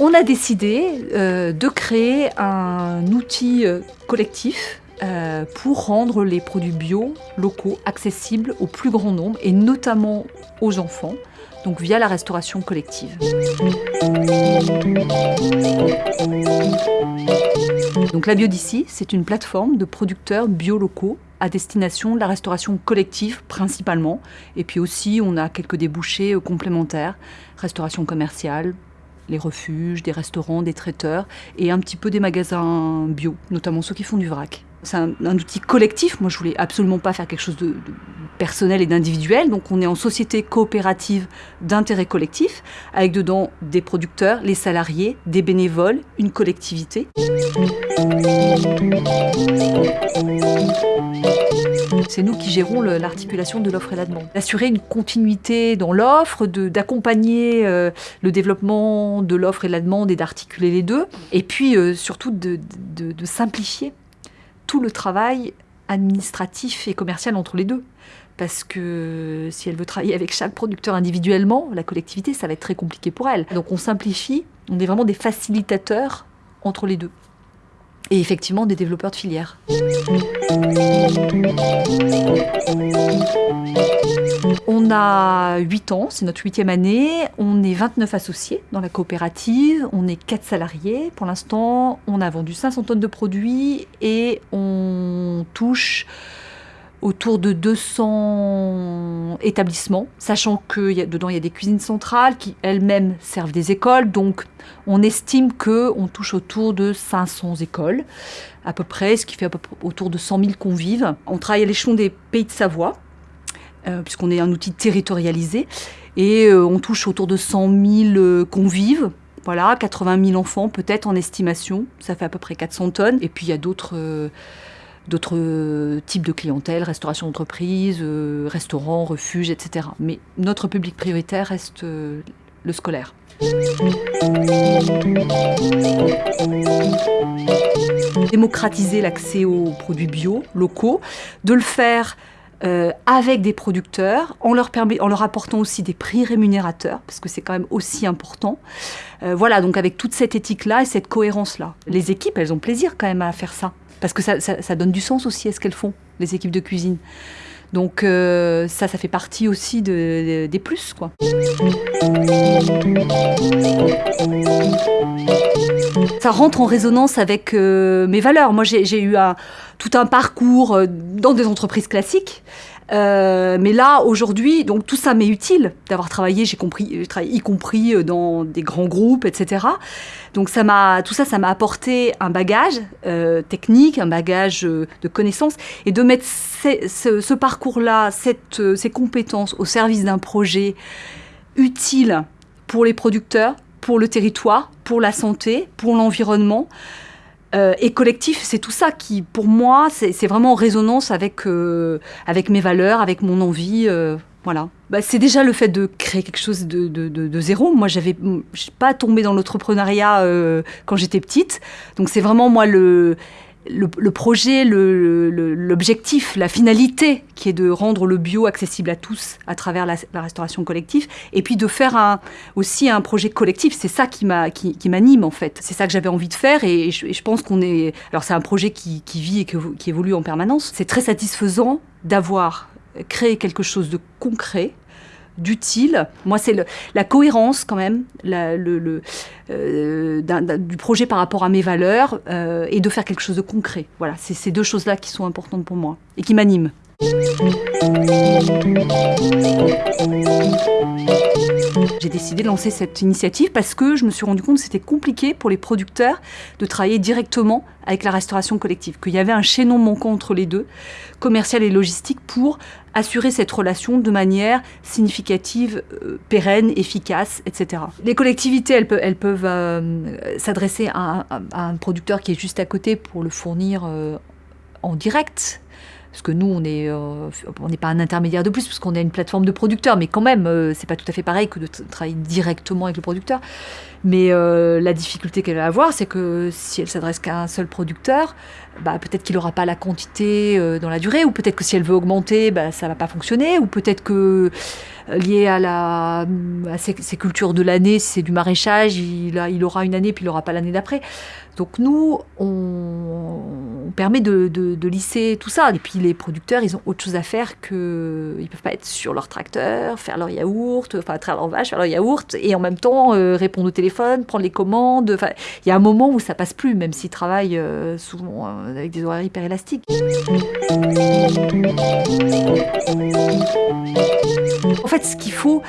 On a décidé euh, de créer un outil euh, collectif euh, pour rendre les produits bio locaux accessibles au plus grand nombre et notamment aux enfants, donc via la restauration collective. Donc la Bio d'ici, c'est une plateforme de producteurs bio locaux à destination de la restauration collective principalement. Et puis aussi, on a quelques débouchés complémentaires, restauration commerciale, les refuges, des restaurants, des traiteurs et un petit peu des magasins bio, notamment ceux qui font du vrac. C'est un, outil collectif. Moi, je voulais absolument pas faire quelque chose de, personnel et d'individuel. Donc, on est en société coopérative d'intérêt collectif, avec dedans des producteurs, les salariés, des bénévoles, une collectivité. C'est nous qui gérons l'articulation de l'offre et la demande. D'assurer une continuité dans l'offre, d'accompagner euh, le développement de l'offre et de la demande et d'articuler les deux. Et puis, euh, surtout, de simplifier tout le travail administratif et commercial entre les deux. Parce que si elle veut travailler avec chaque producteur individuellement, la collectivité, ça va être très compliqué pour elle. Donc on simplifie, on est vraiment des facilitateurs entre les deux et effectivement des développeurs de filières. On a 8 ans, c'est notre huitième année, on est 29 associés dans la coopérative, on est 4 salariés. Pour l'instant, on a vendu 500 tonnes de produits et on touche autour de 200 établissements, sachant que dedans il y a des cuisines centrales qui elles-mêmes servent des écoles, donc on estime qu'on touche autour de 500 écoles à peu près, ce qui fait autour de 100 000 convives. On travaille à l'échelon des pays de Savoie, puisqu'on est un outil territorialisé, et euh, on touche autour de 100 000 euh, convives, voilà, 80 000 enfants peut-être en estimation, ça fait à peu près 400 tonnes, et puis il y a d'autres d'autres euh, types de clientèle, restauration d'entreprise, euh, restaurants, refuges, etc. Mais notre public prioritaire reste euh, le scolaire. Démocratiser l'accès aux produits bio locaux, de le faire avec des producteurs, en leur, permet, en leur apportant aussi des prix rémunérateurs, parce que c'est quand même aussi important. voilà, donc avec toute cette éthique-là et cette cohérence-là. Les équipes, elles ont plaisir quand même à faire ça. Parce que ça, donne du sens aussi à ce qu'elles font, les équipes de cuisine. Donc euh, ça, ça fait partie aussi des plus, quoi. Ça rentre en résonance avec euh, mes valeurs. Moi, j'ai eu tout un parcours euh, dans des entreprises classiques. Euh, mais là, aujourd'hui, donc tout ça m'est utile d'avoir travaillé, j'ai compris, y compris dans des grands groupes, etc. Donc ça m'a, tout ça, ça m'a apporté un bagage technique, un bagage de connaissances, et de mettre ce parcours-là, ces compétences au service d'un projet utile pour les producteurs, pour le territoire, pour la santé, pour l'environnement. Euh, et collectif, c'est tout ça qui, pour moi, c'est vraiment en résonance avec, euh, avec mes valeurs, avec mon envie. Euh, voilà. Bah, c'est déjà le fait de créer quelque chose de, de, de, zéro. Moi, j'avais, pas tombé dans l'entrepreneuriat quand j'étais petite. Donc, c'est vraiment moi le le, projet, l'objectif, la finalité qui est de rendre le bio accessible à tous à travers la, restauration collective et puis de faire aussi un projet collectif. C'est ça qui m'anime en fait. C'est ça que j'avais envie de faire et je, pense qu'on est... Alors c'est un projet qui vit et qui évolue en permanence. C'est très satisfaisant d'avoir créé quelque chose de concret d'utile. Moi, c'est la cohérence quand même le, euh, du projet par rapport à mes valeurs euh, et de faire quelque chose de concret. Voilà, c'est ces deux choses-là qui sont importantes pour moi et qui m'animent. J'ai décidé de lancer cette initiative parce que je me suis rendu compte que c'était compliqué pour les producteurs de travailler directement avec la restauration collective, qu'il y avait un chaînon manquant entre les deux, commercial et logistique, pour assurer cette relation de manière significative, euh, pérenne, efficace, etc. Les collectivités, elles peuvent, euh, s'adresser à, un producteur qui est juste à côté pour le fournir euh, en direct parce que nous, on n'est euh, on pas un intermédiaire de plus, parce qu'on est une plateforme de producteurs, mais quand même, euh, c'est pas tout à fait pareil que de travailler directement avec le producteur. Mais euh, la difficulté qu'elle va avoir, c'est que si elle s'adresse qu'à un seul producteur, bah, peut-être qu'il n'aura pas la quantité euh, dans la durée, ou peut-être que si elle veut augmenter, bah, ça ne va pas fonctionner, ou peut-être que euh, lié à, la, à ses, cultures de l'année, si c'est du maraîchage, il, a, il aura une année, puis il n'aura pas l'année d'après. Donc nous, on, permet de, lisser tout ça. Et puis les producteurs, ils ont autre chose à faire que... Ils peuvent pas être sur leur tracteur, faire leur yaourt, enfin traire leur vache, faire leur yaourt, et en même temps répondre au téléphone, prendre les commandes. Enfin, il y a un moment où ça passe plus, même s'ils travaillent euh, souvent euh, avec des horaires hyper élastiques. En fait, ce qu'il faut,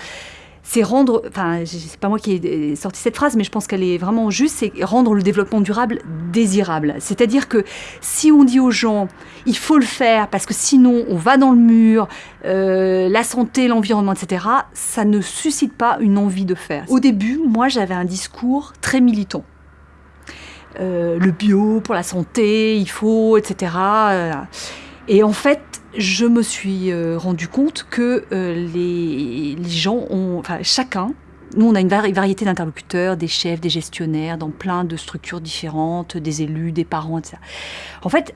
c'est rendre, enfin, c'est pas moi qui ai sorti cette phrase, mais je pense qu'elle est vraiment juste, c'est rendre le développement durable désirable. C'est-à-dire que si on dit aux gens, il faut le faire parce que sinon on va dans le mur, euh, la santé, l'environnement, etc., ça ne suscite pas une envie de faire. Au début, moi, j'avais un discours très militant. Euh, le bio pour la santé, il faut, etc. Et en fait, je me suis euh, rendu compte que euh, les, gens ont, enfin chacun, nous on a une variété d'interlocuteurs, des chefs, des gestionnaires, dans plein de structures différentes, des élus, des parents, etc. En fait,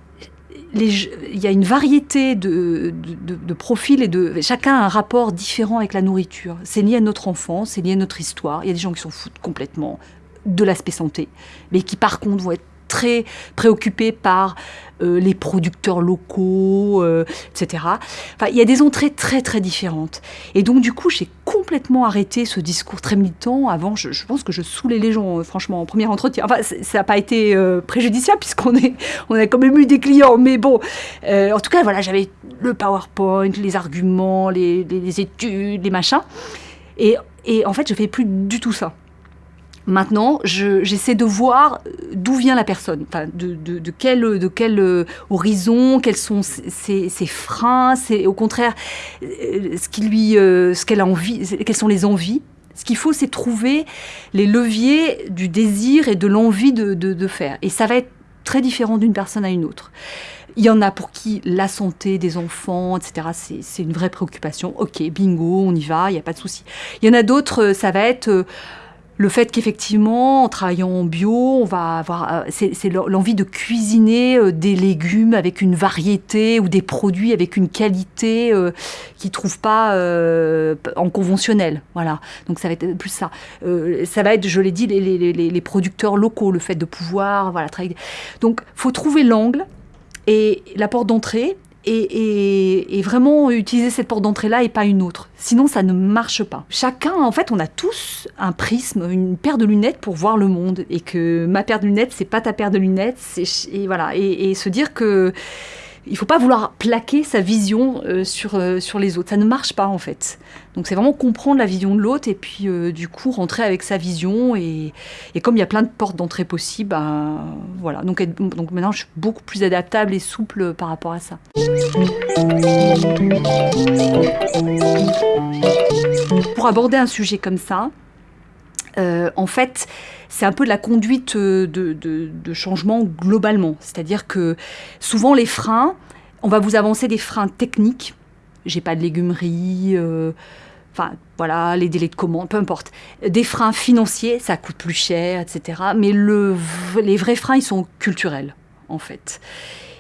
il y a une variété de, de, profils et de chacun a un rapport différent avec la nourriture. C'est lié à notre enfance, c'est lié à notre histoire. Il y a des gens qui s'en foutent complètement de l'aspect santé, mais qui par contre vont être très préoccupés par euh, les producteurs locaux, euh, etc. Enfin, il y a des entrées très très différentes. Et donc du coup, j'ai complètement arrêté ce discours très militant. Avant, je, pense que je saoulais les gens, euh, franchement, en premier entretien. Enfin, ça n'a pas été préjudiciable puisqu'on on a quand même eu des clients. Mais bon, en tout cas, voilà, j'avais le PowerPoint, les arguments, les, études, les machins. Et, et en fait, je fais plus du tout ça. Maintenant, j'essaie de voir d'où vient la personne, de, quel, euh, horizon, quels sont ses, freins, c'est au contraire euh, euh, ce qu'elle a envie, quelles sont les envies. Ce qu'il faut, c'est trouver les leviers du désir et de l'envie de, faire. Et ça va être très différent d'une personne à une autre. Il y en a pour qui la santé des enfants, etc., c'est une vraie préoccupation. Ok, bingo, on y va, il n'y a pas de souci. Il y en a d'autres, ça va être le fait qu'effectivement, en travaillant en bio, on va avoir, euh, c'est l'envie de cuisiner euh, des légumes avec une variété ou des produits avec une qualité euh, qu'ils ne trouvent pas en conventionnel. Voilà. Donc ça va être plus ça. ça va être, je l'ai dit, les, les, producteurs locaux, le fait de pouvoir, voilà, travailler. Donc, faut trouver l'angle et la porte d'entrée et, vraiment utiliser cette porte d'entrée-là et pas une autre. Sinon, ça ne marche pas. Chacun, en fait, on a tous un prisme, une paire de lunettes pour voir le monde. Et que ma paire de lunettes, c'est pas ta paire de lunettes. Et voilà. et se dire que il faut pas vouloir plaquer sa vision euh, sur, euh, sur les autres. Ça ne marche pas en fait. Donc c'est vraiment comprendre la vision de l'autre et puis euh, du coup rentrer avec sa vision. Et, et comme il y a plein de portes d'entrée possibles, ben, voilà. Donc, donc maintenant je suis beaucoup plus adaptable et souple par rapport à ça. Pour aborder un sujet comme ça, en fait, c'est un peu de la conduite euh, de, changement globalement. C'est-à-dire que souvent les freins, on va vous avancer des freins techniques. J'ai pas de légumerie, euh, enfin voilà, les délais de commande, peu importe. Des freins financiers, ça coûte plus cher, etc. Mais le, les vrais freins, ils sont culturels, en fait.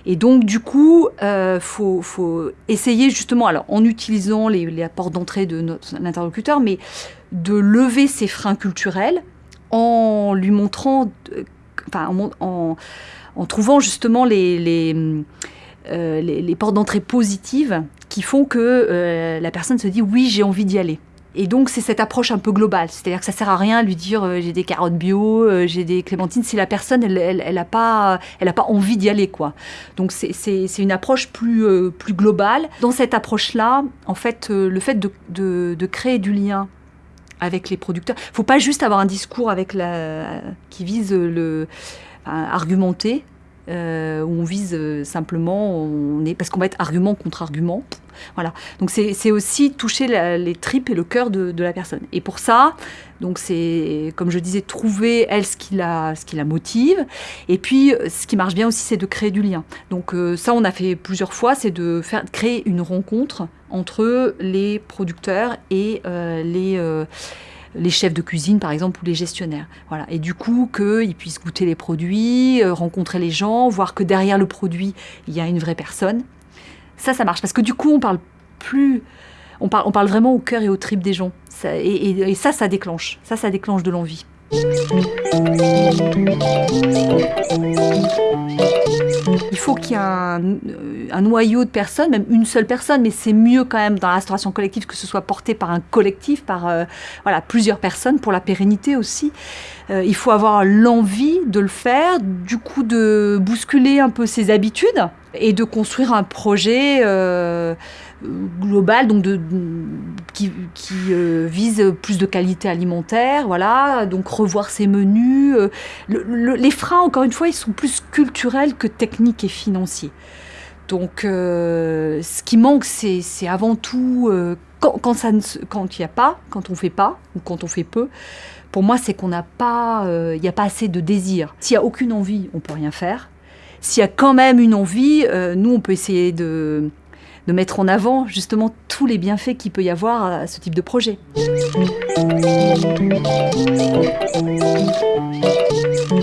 Et donc, du coup, il euh, faut, essayer justement, alors en utilisant les, les portes d'entrée de notre interlocuteur, mais de lever ces freins culturels en lui montrant, euh, en, en, trouvant justement les, les, euh, les, portes d'entrée positives qui font que euh, la personne se dit oui, j'ai envie d'y aller. Et donc, c'est cette approche un peu globale. C'est-à-dire que ça sert à rien de lui dire j'ai des carottes bio, j'ai des clémentines, si la personne, elle n'a elle, elle pas, pas envie d'y aller. quoi. Donc, c'est une approche plus, plus globale. Dans cette approche-là, en fait, le fait de, de, créer du lien avec les producteurs. Il ne faut pas juste avoir un discours avec la, qui vise le argumenter, euh, où on vise euh, simplement, parce qu'on va être argument contre argument. Voilà. Donc c'est aussi toucher les tripes et le cœur de, la personne. Et pour ça, donc c'est comme je disais, trouver elle ce qui la, ce qui la motive. Et puis ce qui marche bien aussi, c'est de créer du lien. Donc euh, ça, on a fait plusieurs fois, c'est de faire créer une rencontre entre les producteurs et les les chefs de cuisine par exemple ou les gestionnaires. Voilà. Et du coup qu'ils puissent goûter les produits, rencontrer les gens, voir que derrière le produit il y a une vraie personne. Ça, ça marche parce que du coup on parle plus on parle, on parle vraiment au cœur et aux tripes des gens. et, ça, ça déclenche. Ça, ça déclenche de l'envie. Il faut qu'il y ait un, noyau de personnes, même une seule personne, mais c'est mieux quand même dans la restauration collective que ce soit porté par un collectif, par euh, voilà, plusieurs personnes pour la pérennité aussi. Euh, il faut avoir l'envie de le faire, du coup de bousculer un peu ses habitudes et de construire un projet. Euh, global, donc de, qui, euh, vise plus de qualité alimentaire, voilà, donc revoir ses menus. Euh, les freins, encore une fois, ils sont plus culturels que techniques et financiers. Donc, euh, ce qui manque, c'est avant tout quand, quand, ça quand il n'y a pas, quand on fait pas ou quand on fait peu. Pour moi, c'est qu'on n'a pas, il n'y a pas assez de désir. S'il n'y a aucune envie, on peut rien faire. S'il y a quand même une envie, nous, on peut essayer de de mettre en avant justement tous les bienfaits qu'il peut y avoir à ce type de projet.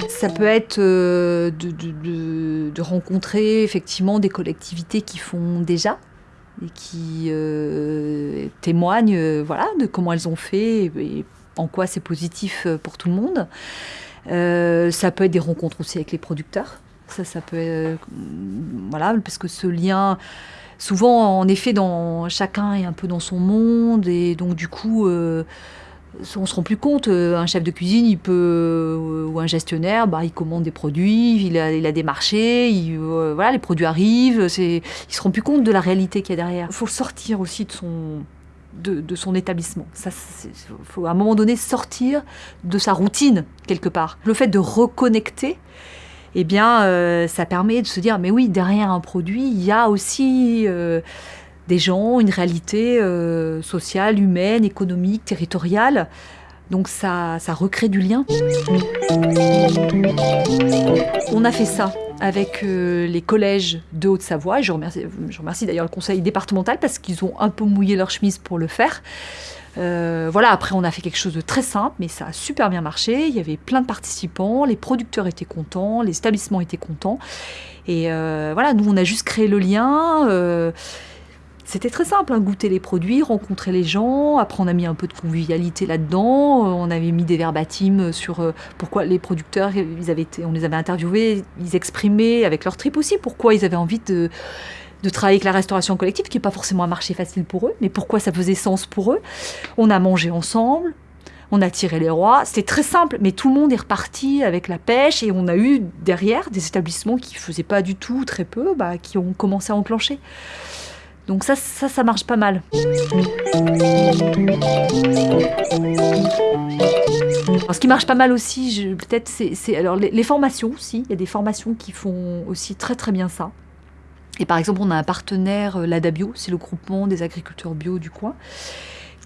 Ça peut être euh, de, rencontrer effectivement des collectivités qui font déjà et qui euh, témoignent euh, voilà, de comment elles ont fait et, en quoi c'est positif pour tout le monde. ça peut être des rencontres aussi avec les producteurs. Ça, ça peut être, voilà, parce que ce lien, souvent, en effet, dans, chacun est un peu dans son monde, et donc du coup, euh, on se rend plus compte. Euh, un chef de cuisine, il peut, euh, ou un gestionnaire, bah, il commande des produits, il a, a des marchés, il, voilà, les produits arrivent, c'est, il se rend plus compte de la réalité qu'il y a derrière. Il faut sortir aussi de son, de, de, son établissement. Ça, faut à un moment donné sortir de sa routine quelque part. Le fait de reconnecter, eh bien, euh, ça permet de se dire, mais oui, derrière un produit, il y a aussi euh, des gens, une réalité euh, sociale, humaine, économique, territoriale. Donc ça, ça recrée du lien. On a fait ça avec les collèges de Haute-Savoie. Je remercie, je remercie d'ailleurs le conseil départemental parce qu'ils ont un peu mouillé leur chemise pour le faire. Euh, voilà, après on a fait quelque chose de très simple, mais ça a super bien marché. Il y avait plein de participants, les producteurs étaient contents, les établissements étaient contents. Et euh, voilà, nous on a juste créé le lien. Euh, c'était très simple, hein, goûter les produits, rencontrer les gens. Après, on a mis un peu de convivialité là-dedans. On avait mis des verbatims sur pourquoi les producteurs, ils avaient on les avait interviewés, ils exprimaient avec leur trip aussi pourquoi ils avaient envie de de travailler avec la restauration collective, qui n'est pas forcément un marché facile pour eux, mais pourquoi ça faisait sens pour eux? On a mangé ensemble, on a tiré les rois. C'était très simple, mais tout le monde est reparti avec la pêche et on a eu derrière des établissements qui ne faisaient pas du tout, très peu, bah, qui ont commencé à enclencher. Donc ça, ça, ça marche pas mal. ce qui marche pas mal aussi, peut-être, c'est alors les, les formations aussi. Il y a des formations qui font aussi très très bien ça. Et par exemple, on a un partenaire, euh, l'ADABio, c'est le groupement des agriculteurs bio du coin,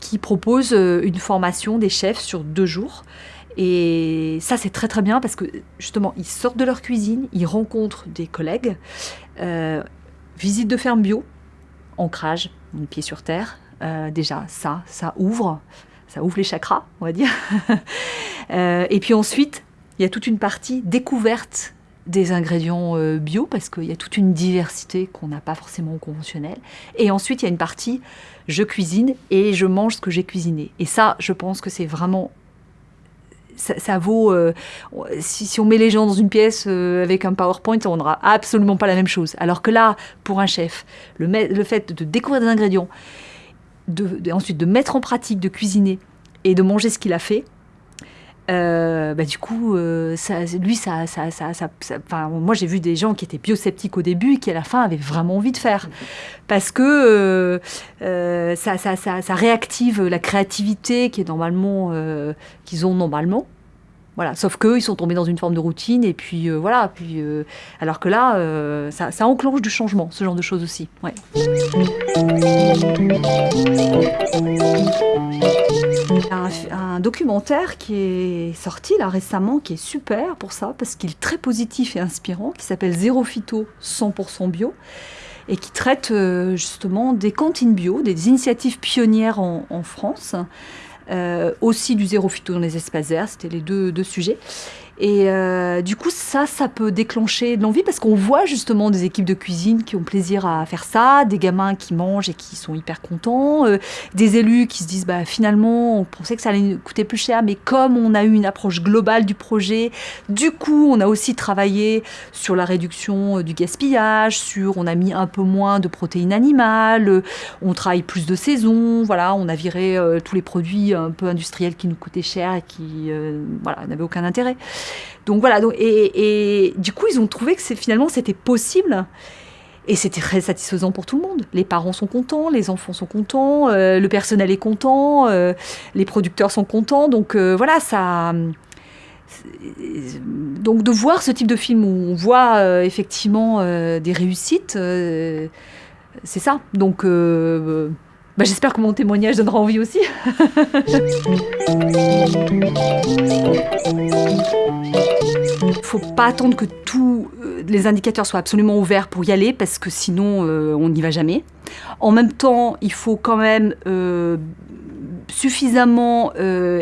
qui propose euh, une formation des chefs sur deux jours. Et ça, c'est très très bien parce que justement, ils sortent de leur cuisine, ils rencontrent des collègues, euh, visite de ferme bio, ancrage, une pied sur terre. déjà, ça, ça ouvre, ça ouvre les chakras, on va dire. et puis ensuite, il y a toute une partie découverte des ingrédients euh, bio parce qu'il y a toute une diversité qu'on n'a pas forcément au conventionnel. Et ensuite, il y a une partie je cuisine et je mange ce que j'ai cuisiné. Et ça, je pense que c'est vraiment ça, vaut. Euh, si, on met les gens dans une pièce euh, avec un PowerPoint, on n'aura absolument pas la même chose. Alors que là, pour un chef, le, fait de découvrir des ingrédients, ensuite de mettre en pratique, de cuisiner et de manger ce qu'il a fait, euh, bah, du coup, euh, ça, lui, ça, ça, ça, enfin, moi j'ai vu des gens qui étaient biosceptiques au début qui à la fin avaient vraiment envie de faire. Parce que euh, ça, ça, ça, réactive la créativité qui est normalement, qu'ils ont normalement. Voilà, sauf qu'eux, ils sont tombés dans une forme de routine, et puis voilà. Puis, alors que là, ça, ça, enclenche du changement, ce genre de choses aussi. Ouais un, documentaire qui est sorti là récemment, qui est super pour ça, parce qu'il est très positif et inspirant, qui s'appelle Zéro Phyto 100% bio, et qui traite euh, justement des cantines bio, des initiatives pionnières en, France. Aussi du zéro phyto dans les espaces verts, c'était les deux, deux sujets. Et euh, du coup, ça, ça peut déclencher de l'envie parce qu'on voit justement des équipes de cuisine qui ont plaisir à faire ça, des gamins qui mangent et qui sont hyper contents, euh, des élus qui se disent bah, finalement, on pensait que ça allait coûter plus cher, mais comme on a eu une approche globale du projet, du coup, on a aussi travaillé sur la réduction euh, du gaspillage, sur on a mis un peu moins de protéines animales, on travaille plus de saison, voilà, on a viré tous les produits un peu industriels qui nous coûtaient cher et qui voilà, n'avaient aucun intérêt. Donc voilà, donc, et, du coup, ils ont trouvé que finalement c'était possible. Et c'était très satisfaisant pour tout le monde. Les parents sont contents, les enfants sont contents, euh, le personnel est content, euh, les producteurs sont contents. Donc euh, voilà, ça. Donc de voir ce type de film où on voit effectivement des réussites, c'est ça. Donc bah, j'espère que mon témoignage donnera envie aussi. Il faut pas attendre que tous euh, les indicateurs soient absolument ouverts pour y aller parce que sinon euh, on n'y va jamais. En même temps, il faut quand même euh, suffisamment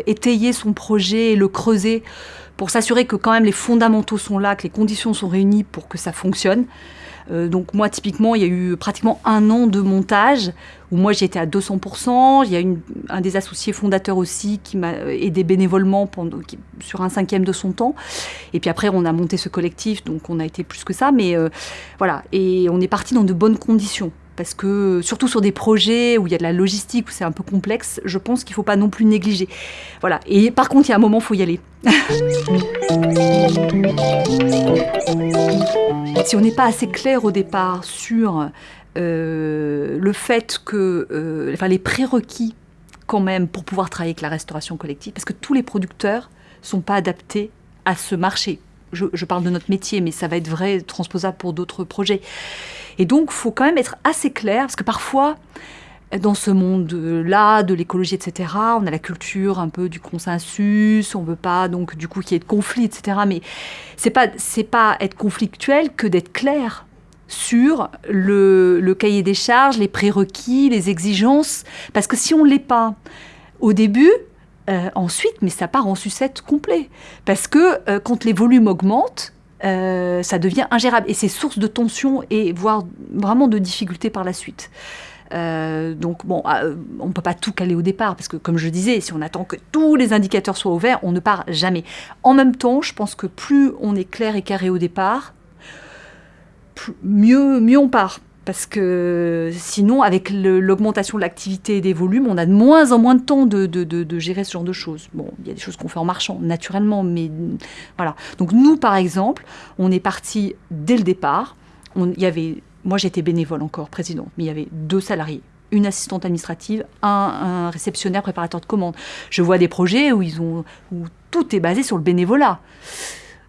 étayer son projet et le creuser pour s'assurer que quand même les fondamentaux sont là, que les conditions sont réunies pour que ça fonctionne. Euh, donc moi, typiquement, il y a eu pratiquement un an de montage où moi j'étais à 200%. Il y a une, un des associés fondateurs aussi qui m'a aidé bénévolement pendant, sur un cinquième de son temps. Et puis après, on a monté ce collectif, donc on a été plus que ça. Mais euh, voilà, et on est parti dans de bonnes conditions parce que surtout sur des projets où il y a de la logistique, où c'est un peu complexe, je pense qu'il ne faut pas non plus négliger. Voilà. Et par contre, il y a un moment, il faut y aller. si on n'est pas assez clair au départ sur euh, le fait que, euh, enfin, les prérequis quand même pour pouvoir travailler avec la restauration collective, parce que tous les producteurs sont pas adaptés à ce marché. Je, je parle de notre métier, mais ça va être vrai, transposable pour d'autres projets. Et donc, faut quand même être assez clair, parce que parfois, dans ce monde-là, de l'écologie, etc., on a la culture un peu du consensus, on veut pas donc du coup qu'il y ait de conflit, etc. Mais c'est pas c'est pas être conflictuel que d'être clair sur le, cahier des charges, les prérequis, les exigences, parce que si on l'est pas au début, euh, ensuite, mais ça part en sucette complet, parce que euh, quand les volumes augmentent, euh, ça devient ingérable. Et c'est source de tension et voire vraiment de difficultés par la suite. Euh, donc bon, euh, on ne peut pas tout caler au départ, parce que comme je disais, si on attend que tous les indicateurs soient ouverts, on ne part jamais. En même temps, je pense que plus on est clair et carré au départ, mieux, mieux on part. Parce que sinon, avec l'augmentation de l'activité et des volumes, on a de moins en moins de temps de, de, gérer ce genre de choses. Bon, il y a des choses qu'on fait en marchant, naturellement, mais voilà. Donc nous, par exemple, on est parti dès le départ. Il y avait, moi j'étais bénévole encore, président, mais il y avait deux salariés une assistante administrative, un, un, réceptionnaire préparateur de commandes. Je vois des projets où, ils ont, où tout est basé sur le bénévolat.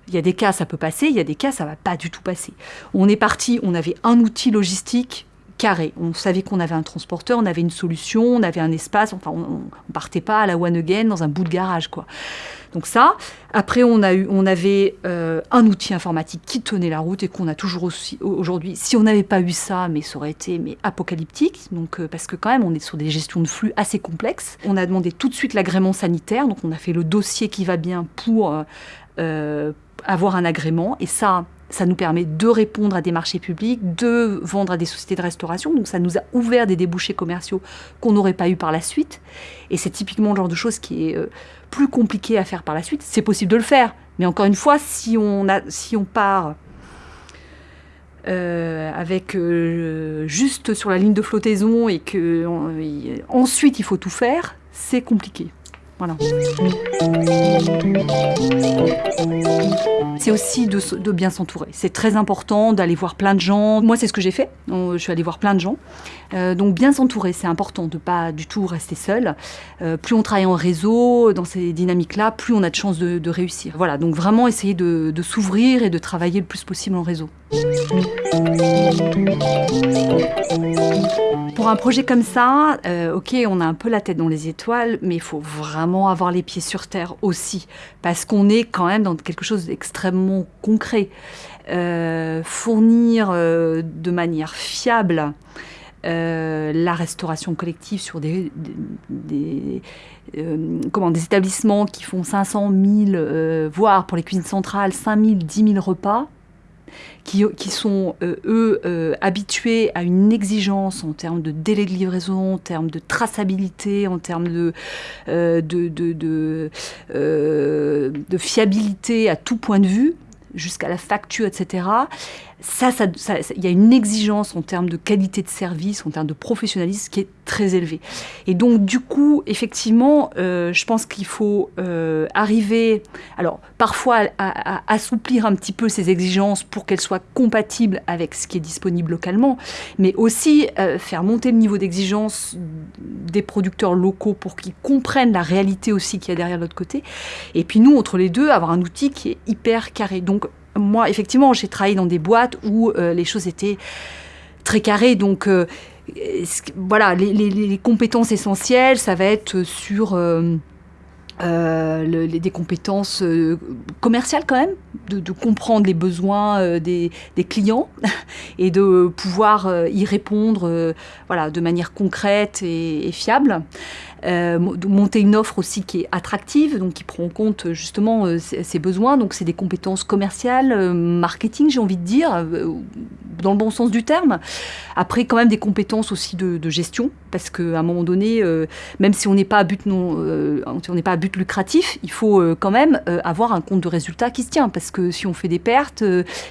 Il y a des cas, ça peut passer, il y a des cas, ça va pas du tout passer. On est parti, on avait un outil logistique carré. On savait qu'on avait un transporteur, on avait une solution, on avait un espace. Enfin, on, ne partait pas à la one again dans un bout de garage, quoi. Donc ça. Après, on a eu, on avait euh, un outil informatique qui tenait la route et qu'on a toujours aussi aujourd'hui. Si on n'avait pas eu ça, mais ça aurait été mais apocalyptique. Donc euh, parce que quand même, on est sur des gestions de flux assez complexes. On a demandé tout de suite l'agrément sanitaire. Donc on a fait le dossier qui va bien pour euh, avoir un agrément. Et ça, ça nous permet de répondre à des marchés publics, de vendre à des sociétés de restauration. Donc ça nous a ouvert des débouchés commerciaux qu'on n'aurait pas eu par la suite. Et c'est typiquement le genre de choses qui est euh, plus compliqué à faire par la suite. C'est possible de le faire. Mais encore une fois, si on, a, si on part euh, avec euh, juste sur la ligne de flottaison et que ensuite il faut tout faire, c'est compliqué. C'est aussi de, bien s'entourer. C'est très important d'aller voir plein de gens. Moi, c'est ce que j'ai fait. Je suis allée voir plein de gens. Euh, donc, bien s'entourer, c'est important de pas du tout rester seul. Euh, plus on travaille en réseau, dans ces dynamiques-là, plus on a de chances de, réussir. Voilà, donc vraiment essayer de s'ouvrir et de travailler le plus possible en réseau. Pour un projet comme ça, euh, ok, on a un peu la tête dans les étoiles, mais il faut vraiment avoir les pieds sur terre aussi, parce qu'on est quand même dans quelque chose d'extrêmement concret. Euh, fournir euh, de manière fiable la restauration collective sur des, comment, des établissements qui font 500 000, voire pour les cuisines centrales, 5 000, 10 000 repas qui, sont, euh, eux, euh, habitués à une exigence en termes de délai de livraison, en termes de traçabilité, en termes de, euh, de, fiabilité à tout point de vue, jusqu'à la facture, etc ça, il y a une exigence en termes de qualité de service, en termes de professionnalisme qui est très élevée. Et donc, du coup, effectivement, euh, je pense qu'il faut euh, arriver, alors parfois à, assouplir un petit peu ces exigences pour qu'elles soient compatibles avec ce qui est disponible localement, mais aussi euh, faire monter le niveau d'exigence des producteurs locaux pour qu'ils comprennent la réalité aussi qu'il y a derrière l'autre côté. Et puis nous, entre les deux, avoir un outil qui est hyper carré. Donc, moi, effectivement, j'ai travaillé dans des boîtes où euh, les choses étaient très carrées. Donc, euh, voilà, les, compétences essentielles, ça va être sur euh, des compétences commerciales quand même, de, comprendre les besoins des, clients et de pouvoir y répondre voilà, de manière concrète et fiable. Euh, monter une offre aussi qui est attractive, donc qui prend en compte justement euh, ses besoins. Donc c'est des compétences commerciales, euh, marketing, j'ai envie de dire, dans le bon sens du terme. Après, quand même des compétences aussi de, gestion, parce qu'à un moment donné, même si on n'est pas à but lucratif, il faut quand même avoir un compte de résultat qui se tient, parce que si on fait des pertes,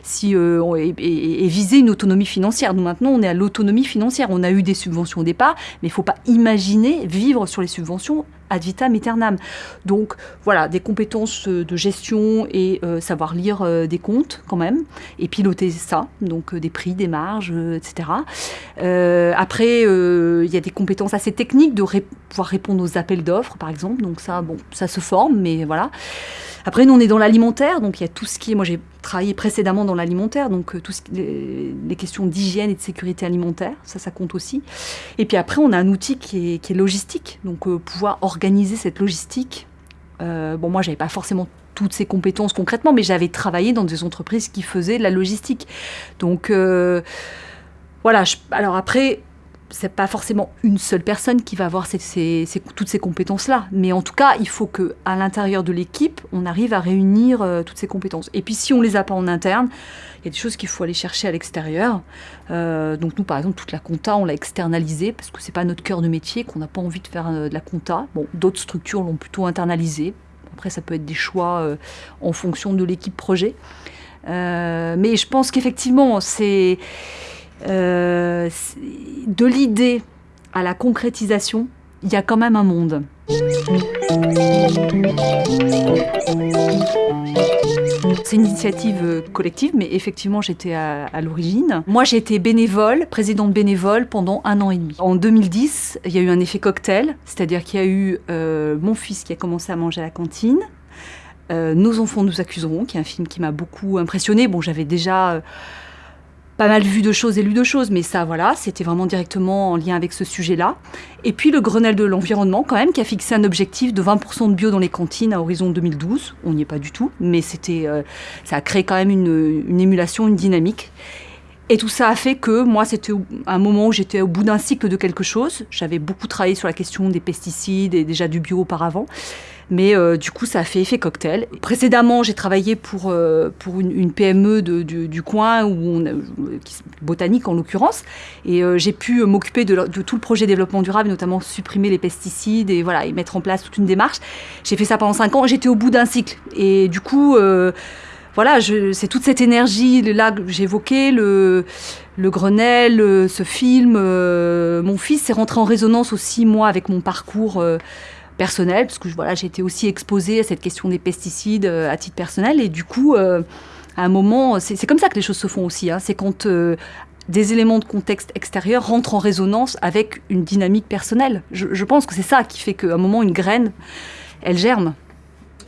si on et, et, viser une autonomie financière. Nous maintenant, on est à l'autonomie financière. On a eu des subventions au départ, mais il ne faut pas imaginer vivre sur les subventions ad vitam aeternam. Donc voilà, des compétences euh, de gestion et euh, savoir lire euh, des comptes quand même, et piloter ça, donc des prix, des marges, etc. après, il y a des compétences assez techniques de pouvoir répondre aux appels d'offres, par exemple. Donc ça, bon, ça se forme, mais voilà. Après, nous, on est dans l'alimentaire, donc il y a tout ce qui est. Moi, j'ai travaillé précédemment dans l'alimentaire, donc ce les, questions d'hygiène et de sécurité alimentaire, ça, ça compte aussi. Et puis après, on a un outil qui est, logistique, donc pouvoir organiser cette logistique. Euh, bon, moi, j'avais pas forcément toutes ces compétences concrètement, mais j'avais travaillé dans des entreprises qui faisaient de la logistique. Donc, euh, voilà. alors après, c'est pas forcément une seule personne qui va avoir toutes ces compétences-là, mais en tout cas, il faut que à l'intérieur de l'équipe, on arrive à réunir euh, toutes ces compétences. Et puis, si on les a pas en interne, il y a des choses qu'il faut aller chercher à l'extérieur. Euh, donc nous, par exemple, toute la compta, on l'a externalisée parce que c'est pas notre cœur de métier, qu'on n'a pas envie de faire euh, de la compta. Bon, d'autres structures l'ont plutôt internalisée. Après, ça peut être des choix en fonction de l'équipe projet. mais je pense qu'effectivement, c'est euh, de l'idée à la concrétisation, il y a quand même un monde. C'est une initiative collective, mais effectivement, j'étais à, l'origine. Moi, j'ai été bénévole, présidente bénévole pendant un an et demi. En 2010, il y a eu un effet cocktail, c'est-à-dire qu'il y a eu euh, mon fils qui a commencé à manger à la cantine. Euh, Nos enfants nous accuseront, qui est un film qui m'a beaucoup impressionné. Bon, j'avais déjà pas mal vu de choses et lu de choses, mais ça, voilà, c'était vraiment directement en lien avec ce sujet-là. Et puis le Grenelle de l'environnement, quand même, qui a fixé un objectif de 20% de bio dans les cantines à horizon 2012. On n'y est pas du tout, mais c'était, euh, ça a créé quand même une, une, émulation, une dynamique. Et tout ça a fait que moi, c'était un moment où j'étais au bout d'un cycle de quelque chose. J'avais beaucoup travaillé sur la question des pesticides et déjà du bio auparavant. Mais euh, du coup, ça a fait effet cocktail. Précédemment, j'ai travaillé pour, euh, pour une, PME de, du, coin, où on botanique en l'occurrence. Et euh, j'ai pu m'occuper de, tout le projet développement durable, notamment supprimer les pesticides et, voilà, et mettre en place toute une démarche. J'ai fait ça pendant cinq ans. J'étais au bout d'un cycle. Et du coup voilà, c'est toute cette énergie là que j'évoquais, le, le Grenelle, ce film. mon fils s'est rentré en résonance aussi, moi, avec mon parcours personnel, parce que voilà, j'ai été aussi exposée à cette question des pesticides euh, à titre personnel. Et du coup, euh, à un moment, c'est comme ça que les choses se font aussi. Hein. c'est quand euh, des éléments de contexte extérieur rentrent en résonance avec une dynamique personnelle. Je, pense que c'est ça qui fait qu'à un moment, une graine, elle germe.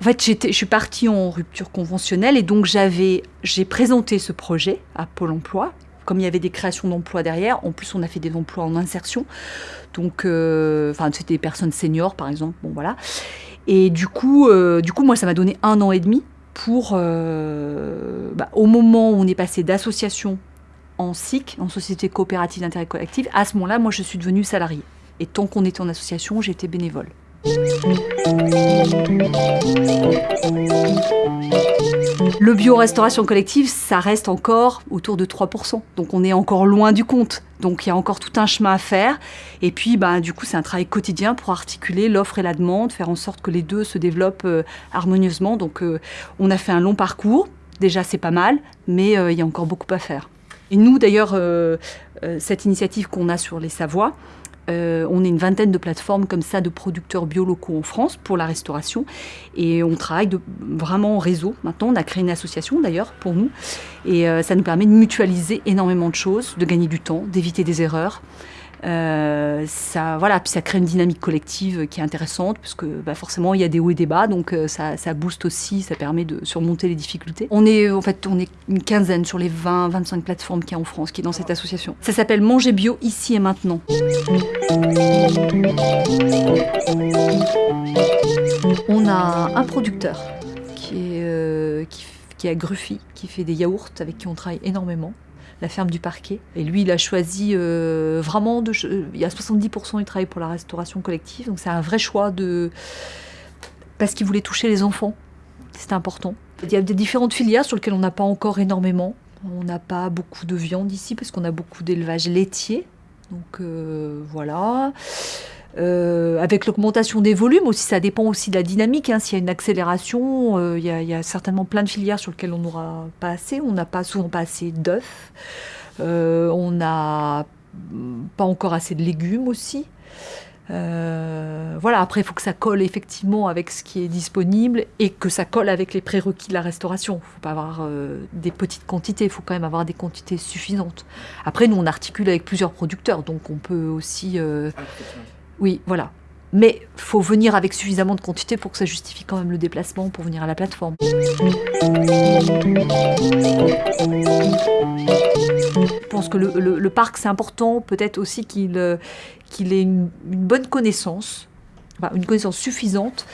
En fait, je suis partie en rupture conventionnelle et donc j'avais, j'ai présenté ce projet à Pôle Emploi comme il y avait des créations d'emplois derrière, en plus on a fait des emplois en insertion. Donc, euh, enfin, c'était des personnes seniors par exemple. Bon voilà. Et du coup, euh, du coup, moi, ça m'a donné un an et demi pour, euh, bah, au moment où on est passé d'association en SIC, en société coopérative d'intérêt collectif, à ce moment-là, moi, je suis devenue salariée. Et tant qu'on était en association, j'étais bénévole. Le bio-restauration collective, ça reste encore autour de 3%. Donc on est encore loin du compte. Donc il y a encore tout un chemin à faire. Et puis bah, du coup, c'est un travail quotidien pour articuler l'offre et la demande, faire en sorte que les deux se développent euh, harmonieusement. Donc euh, on a fait un long parcours. Déjà, c'est pas mal, mais euh, il y a encore beaucoup à faire. Et nous, d'ailleurs, cette initiative qu'on a sur les Savoies, euh, on est une vingtaine de plateformes comme ça de producteurs bio locaux en France pour la restauration. Et on travaille vraiment en réseau. Maintenant, on a créé une association d'ailleurs pour nous. Et euh, ça nous permet de mutualiser énormément de choses, de gagner du temps, d'éviter des erreurs. Euh, ça, voilà, puis ça crée une dynamique collective qui est intéressante, parce que bah, forcément, il y a des hauts et des bas, donc euh, ça, ça, booste aussi, ça permet de surmonter les difficultés. On est, en fait, on est une quinzaine sur les 20, 25 plateformes qu'il y a en France qui est dans cette association. Ça s'appelle Manger Bio ici et maintenant. On a un producteur qui est, euh, qui, qui est à Gruffy, qui fait des yaourts avec qui on travaille énormément la ferme du parquet. Et lui, il a choisi euh, vraiment de. Il y a 70% du travail pour la restauration collective, donc c'est un vrai choix de. Parce qu'il voulait toucher les enfants. C'était important. Il y a des différentes filières sur lesquelles on n'a pas encore énormément. On n'a pas beaucoup de viande ici parce qu'on a beaucoup d'élevage laitier. Donc euh, voilà. Euh, avec l'augmentation des volumes aussi, ça dépend aussi de la dynamique. Hein. S'il y a une accélération, euh, il, y a, certainement plein de filières sur lesquelles on n'aura pas assez. On n'a pas souvent pas assez d'œufs. Euh, on n'a pas encore assez de légumes aussi. voilà, après, il faut que ça colle effectivement avec ce qui est disponible et que ça colle avec les prérequis de la restauration. Il ne faut pas avoir des petites quantités, il faut quand même avoir des quantités suffisantes. Après, nous, on articule avec plusieurs producteurs, donc on peut aussi... Oui, voilà. Mais faut venir avec suffisamment de quantité pour que ça justifie quand même le déplacement pour venir à la plateforme. Je pense que le, parc, c'est important, peut-être aussi qu'il euh, ait une, bonne connaissance, une connaissance suffisante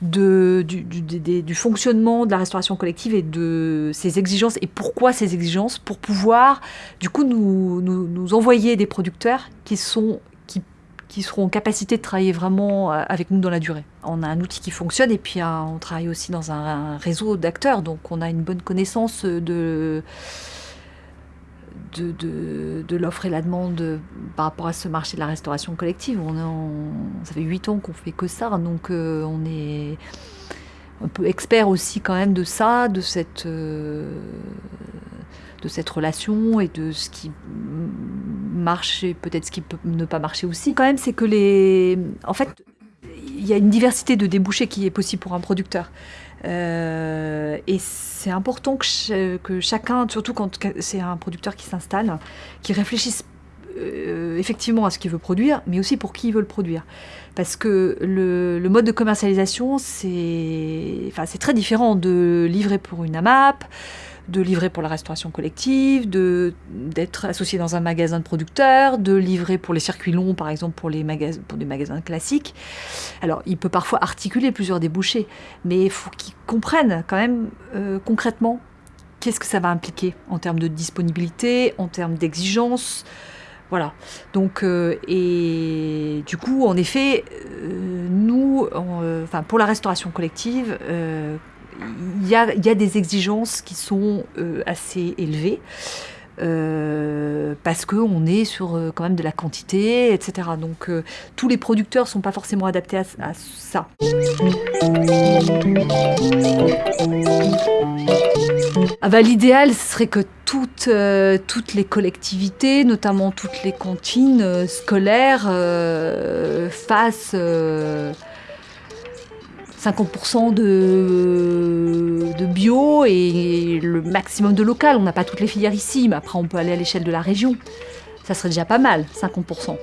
du, fonctionnement de la restauration collective et de ses exigences. Et pourquoi ces exigences Pour pouvoir, du coup, nous, nous envoyer des producteurs qui sont qui seront en capacité de travailler vraiment euh, avec nous dans la durée. On a un outil qui fonctionne et puis euh, on travaille aussi dans un, réseau d'acteurs, donc on a une bonne connaissance de, de, l'offre et la demande par rapport à ce marché de la restauration collective. On, ça fait huit ans qu'on fait que ça, donc euh, on est un peu expert aussi quand même de ça, de cette de cette relation et de ce qui marche et peut-être ce qui peut ne pas marcher aussi. Quand même, c'est que les... En fait, il y a une diversité de débouchés qui est possible pour un producteur. Euh, et c'est important que, que, chacun, surtout quand c'est un producteur qui s'installe, qui réfléchisse euh, effectivement à ce qu'il veut produire, mais aussi pour qui il veut le produire. Parce que le, mode de commercialisation, c'est enfin, très différent de livrer pour une AMAP, de livrer pour la restauration collective, d'être associé dans un magasin de producteurs, de livrer pour les circuits longs, par exemple pour les magasins, pour des magasins classiques. Alors, il peut parfois articuler plusieurs débouchés, mais il faut qu'ils comprennent quand même euh, concrètement qu'est-ce que ça va impliquer en termes de disponibilité, en termes d'exigence. Voilà. Donc, euh, et du coup, en effet, euh, nous, enfin, pour la restauration collective, il y a, des exigences qui sont euh, assez élevées. Euh, parce qu'on est sur euh, quand même de la quantité, etc. Donc tous les producteurs ne sont pas forcément adaptés à, ça. Ah bah, L'idéal serait que toutes, toutes les collectivités, notamment toutes les cantines scolaires, fassent 50% de, bio et le maximum de local. On n'a pas toutes les filières ici, mais après on peut aller à l'échelle de la région. Ça serait déjà pas mal, 50%.